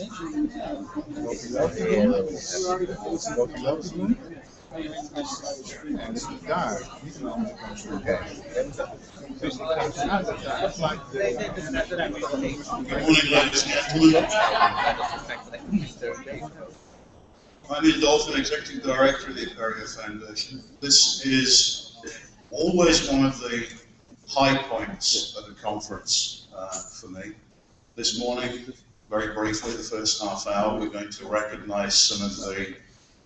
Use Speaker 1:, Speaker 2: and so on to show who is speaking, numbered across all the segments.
Speaker 1: I'm Ian Dolphin, Executive Director of the Apereo Foundation. This is always one of the high points of the conference uh, for me. This morning, very briefly, the first half hour, we're going to recognize some of the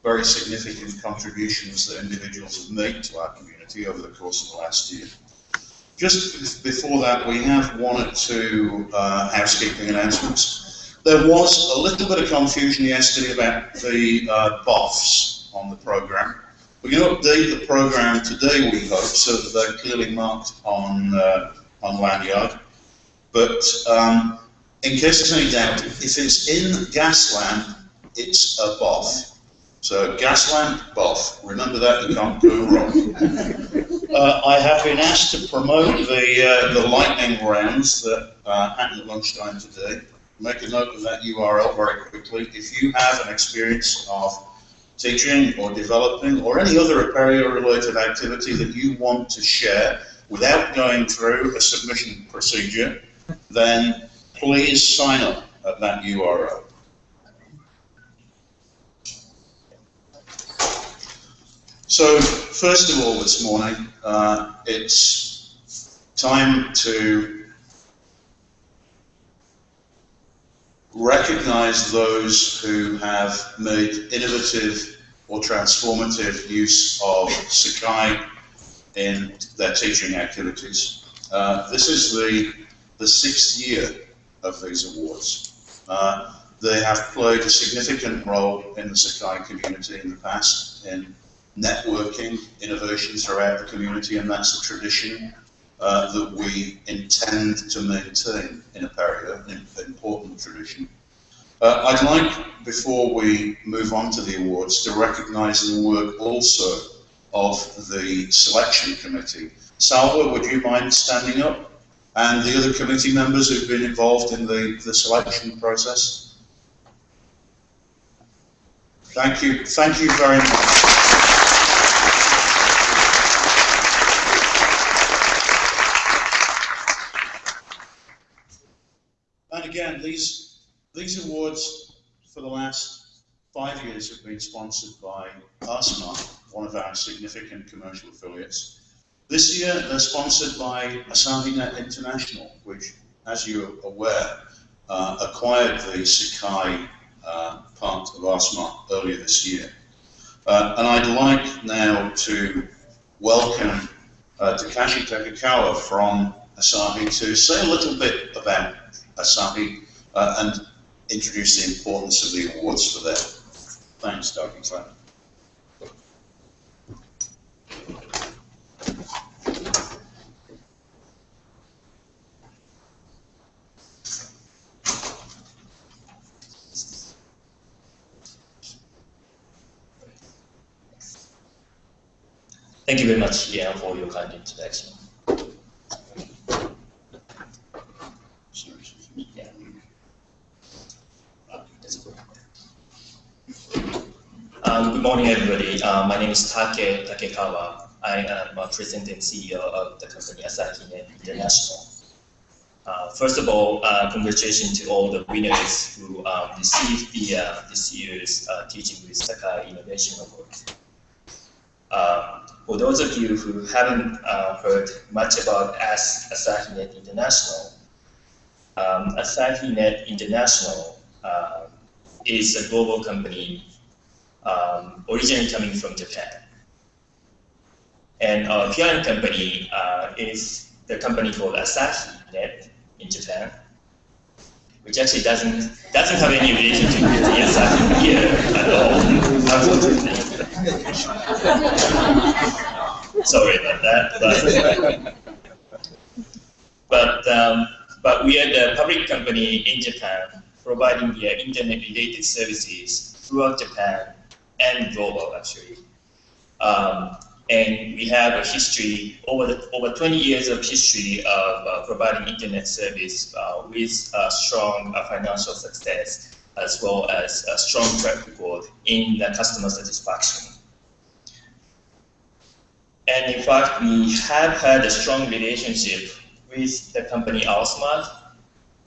Speaker 1: very significant contributions that individuals have made to our community over the course of the last year. Just before that, we have one or two uh, housekeeping announcements. There was a little bit of confusion yesterday about the uh, on the program. We're going to update the program today, we hope, so that they're clearly marked on uh, on lanyard. But um, in case there's any doubt, if it's in Gasland, it's a BOF. So Gasland BOF. Remember that, you can't go wrong. Uh, I have been asked to promote the uh, the lightning rounds that uh, happen at lunchtime today. Make a note of that URL very quickly. If you have an experience of teaching or developing or any other Apereo-related activity that you want to share without going through a submission procedure, then please sign up at that URL. So, first of all, this morning, uh, it's time to recognize those who have made innovative or transformative use of Sakai in their teaching activities. Uh, this is the, the sixth year of these awards. Uh, they have played a significant role in the Sakai community in the past in networking innovation throughout the community, and that's a tradition uh, that we intend to maintain in Apereo, an important tradition. Uh, I'd like, before we move on to the awards, to recognise the work also of the selection committee. Salva, would you mind standing up? And the other committee members who've been involved in the, the selection process? Thank you. Thank you very much. And again, these, these awards for the last five years have been sponsored by rSmart, one of our significant commercial affiliates. This year, they're sponsored by AsahiNet International, which, as you're aware, uh, acquired the Sakai uh, part of rSmart earlier this year. Uh, and I'd like now to welcome uh, Takashi Takekawa from Asahi to say a little bit about Asahi uh, and introduce the importance of the awards for them. Thanks, Dr. Clement.
Speaker 2: Thank you very much, Ian, for your kind introduction. Uh. Um, good morning, everybody. Uh, my name is Take Takekawa. I am a president and CEO of the company Asahi International. Uh, first of all, uh, congratulations to all the winners who um, received the, uh, this year's uh, Teaching with Sakai Innovation Award. For those of you who haven't uh, heard much about AS AsahiNet International, um, AsahiNet International uh, is a global company um, originally coming from Japan. And our parent company uh, is the company called AsahiNet in Japan. which actually doesn't doesn't have any relationship with the Asahi here at all, unfortunately. Sorry about that, but but um, but we are the public company in Japan providing the internet-related services throughout Japan and global actually. Um, and we have a history over the, over 20 years of history of uh, providing internet service uh, with uh, strong financial success as well as a strong track record in the customer satisfaction. And in fact, we have had a strong relationship with the company rSmart.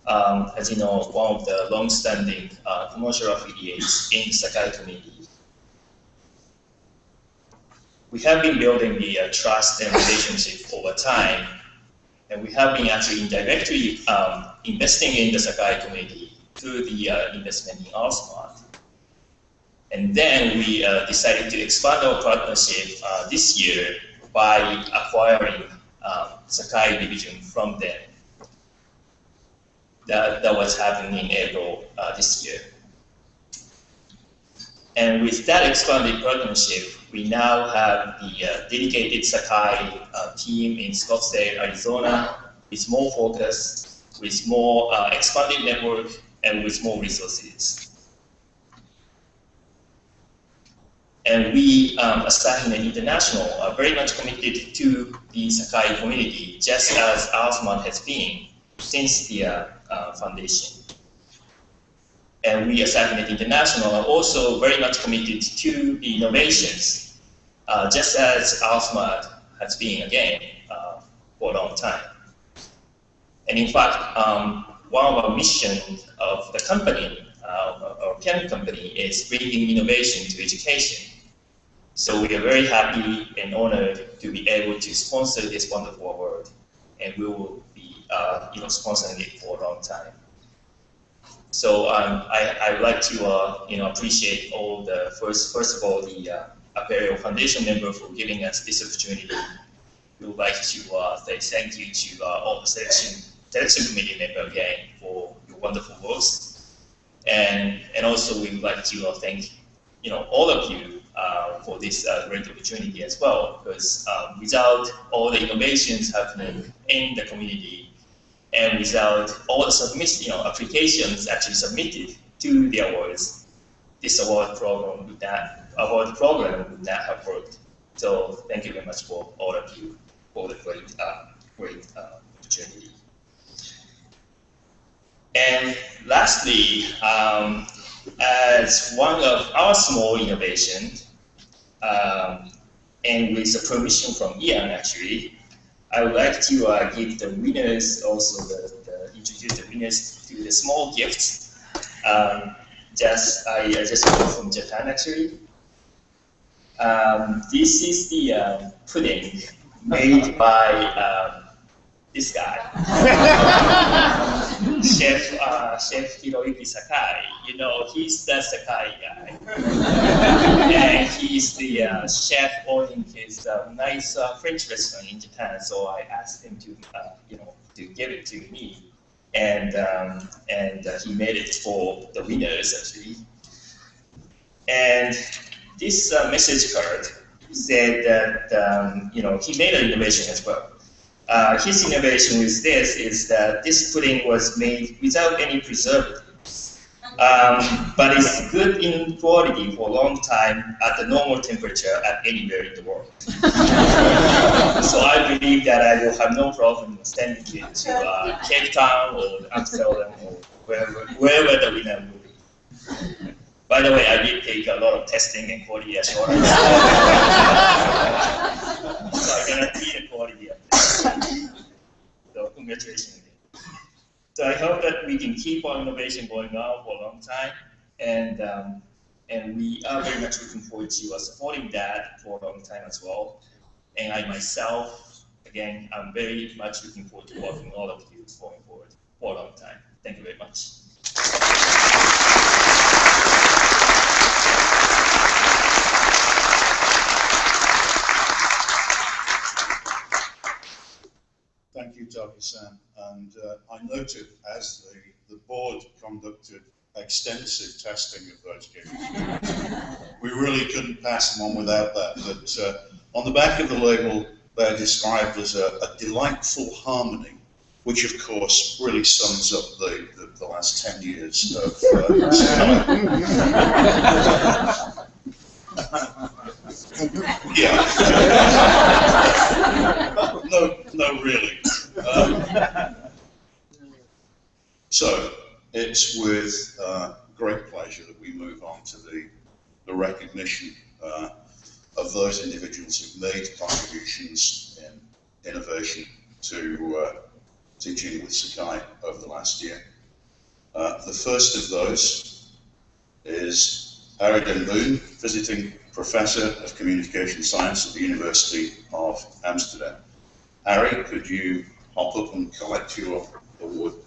Speaker 2: Um, as you know, one of the long-standing uh, commercial affiliates in Sakai community we have been building the uh, trust and relationship over time, and we have been actually indirectly um, investing in the Sakai community through the uh, investment in rSmart. And then we uh, decided to expand our partnership uh, this year by acquiring um, Sakai division from them. That, that was happening in April uh, this year. And with that expanded partnership, we now have the uh, dedicated Sakai uh, team in Scottsdale, Arizona, with more focus, with more uh, expanded network, and with more resources. And we, um, Asahi International, are very much committed to the Sakai community, just as rSmart has been since the uh, uh, foundation. And we as Asahi International are also very much committed to the innovations, uh, just as rSmart has been again uh, for a long time. And in fact, um, one of our missions of the company, uh, our parent company, is bringing innovation to education. So we are very happy and honored to be able to sponsor this wonderful award, and we will be, uh, you know, sponsoring it for a long time. So um, I, I would like to uh, you know appreciate all the first first of all the uh, Foundation member for giving us this opportunity. We would like to uh, say thank you to uh, all the selection selection committee member again for your wonderful works, and and also we would like to uh, thank you know all of you uh, for this uh, great opportunity as well. Because um, without all the innovations happening in the community, and without all the submission, you know, applications actually submitted to the awards, this award program would not, award program would not have worked. So thank you very much for all of you for the great, uh, great uh, opportunity. And lastly, um, as one of our small innovations, um, and with the permission from Ian actually, I would like to uh, give the winners also the, the, introduce the winners to the small gifts. Um, just I, just got from Japan actually. Um, this is the uh, pudding made by um, this guy, Chef uh, Chef Hiroyuki Sakai. You know, he's the Sakai guy, and he's the uh, chef owning his uh, nice uh, French restaurant in Japan. So I asked him to, uh, you know, to give it to me, and um, and uh, he made it for the winners actually. And this message card said that um, you know he made an innovation as well. Uh, his innovation with this is that this pudding was made without any preservatives, um, but it's good in quality for a long time at the normal temperature at anywhere in the world. so I believe that I will have no problem sending it to uh, Cape Town or Amsterdam or wherever, wherever the winner will be. By the way, I did take a lot of testing and quality assurance. so I guarantee the quality of this. So congratulations again. So I hope that we can keep our innovation going on for a long time, and um, and we are very much looking forward to uh, supporting that for a long time as well. And I myself, again, I'm very much looking forward to working with all of you going forward for a long time. Thank you very much.
Speaker 1: You, Taki-san. And uh, I noted as the, the board conducted extensive testing of those games. we really couldn't pass them on without that. But uh, on the back of the label, they're described as a, a, delightful harmony, which of course really sums up the, the, the last 10 years of uh, yeah. no, no, really. So it's with uh, great pleasure that we move on to the, the recognition uh, of those individuals who've made contributions in innovation to uh, teaching with Sakai over the last year. Uh, the first of those is Arie den Boom, visiting Professor of Communication Science at the University of Amsterdam. Harry, could you hop put them collect your award, the Advanced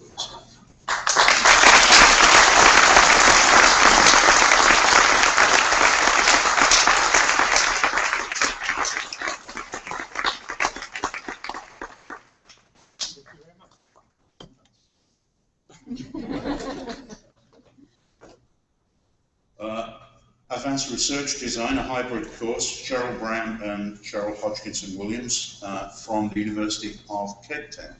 Speaker 1: Research Design, a hybrid course, Cheryl Brown and Cheryl Hodgkinson Williams uh, from the University of Cape Town.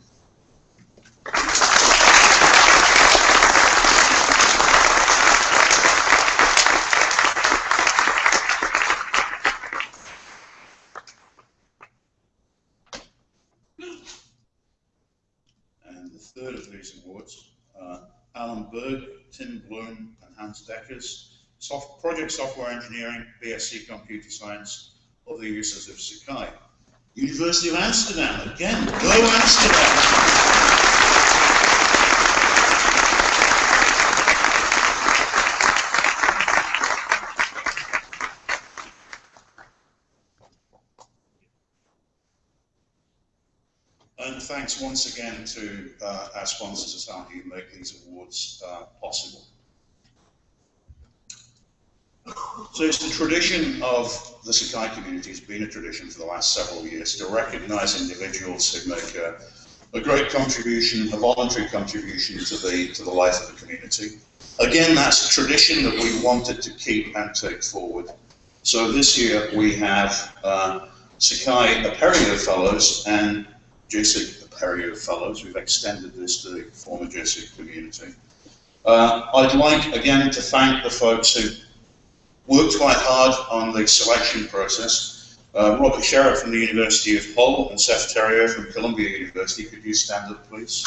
Speaker 1: And the third of these awards, uh, Alan Berg, Tim Bloom, and Hans Deckers soft, project software engineering, BSc computer science, of the users of Sakai. University of Amsterdam, again, go Amsterdam! And thanks once again to uh, our sponsors, who make these awards uh, possible. So it's the tradition of the Sakai community, it's been a tradition for the last several years to recognize individuals who make a, a great contribution, a voluntary contribution to the, to the life of the community. Again, that's a tradition that we wanted to keep and take forward. So this year we have uh, Sakai Apereo Fellows and JSIG Apereo Fellows. We've extended this to the former JSIG community. Uh, I'd like again to thank the folks who worked quite hard on the selection process. Uh, Robert Sherratt from the University of Hull and Seth Theriault from Columbia University. Could you stand up, please?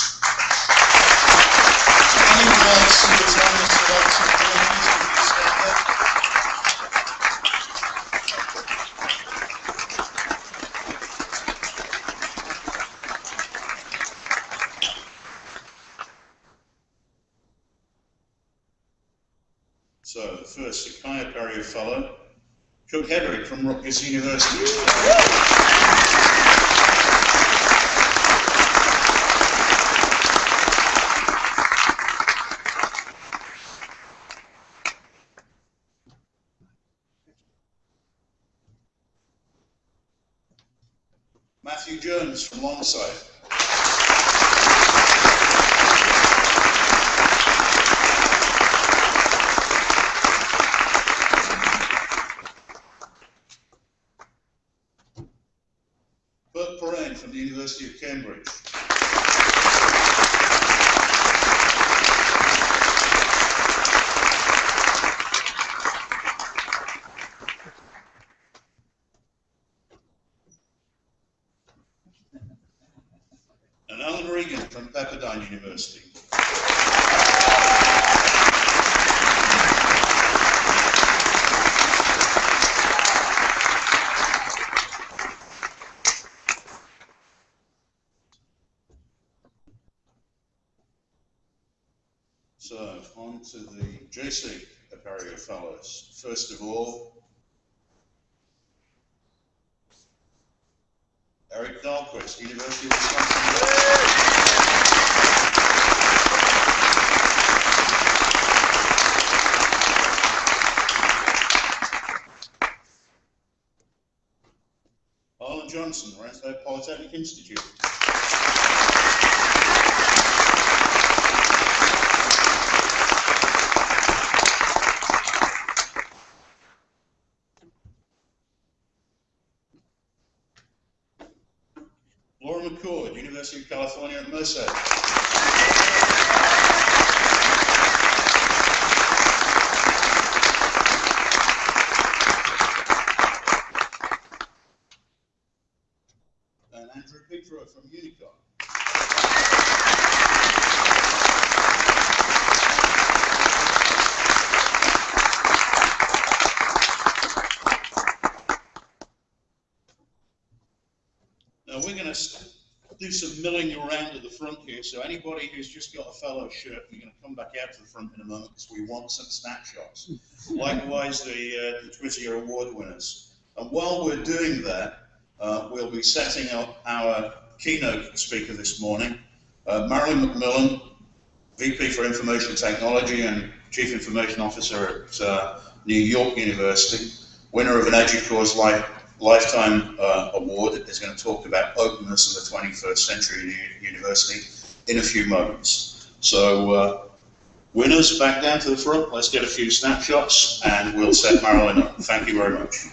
Speaker 1: So the first Sakai Apereo Fellow, Chuck Hedrick from Rutgers University. Matthew Jones from Longsight. University of Cambridge. and Alan Regan from Pepperdine University. So on to the JSIG Apereo Fellows. First of all, Eric University of Wisconsin. Arlen Johnson, Rensselaer Polytechnic Institute. University of California at Merced. And Andrew Petro from Unicon. Now we're going to do some milling around at the front here. So anybody who's just got a fellow shirt, you're going to come back out to the front in a moment because we want some snapshots. Likewise, the, uh, the Twitter award winners. And while we're doing that, uh, we'll be setting up our keynote speaker this morning, uh, Marilyn McMillan, VP for Information Technology and Chief Information Officer at uh, New York University, winner of an EDUCAUSE Life, Lifetime uh, Award, is going to talk about openness in the 21st century u- university in a few moments. So, uh, winners, back down to the front. Let's get a few snapshots and we'll set Marilyn up. Thank you very much.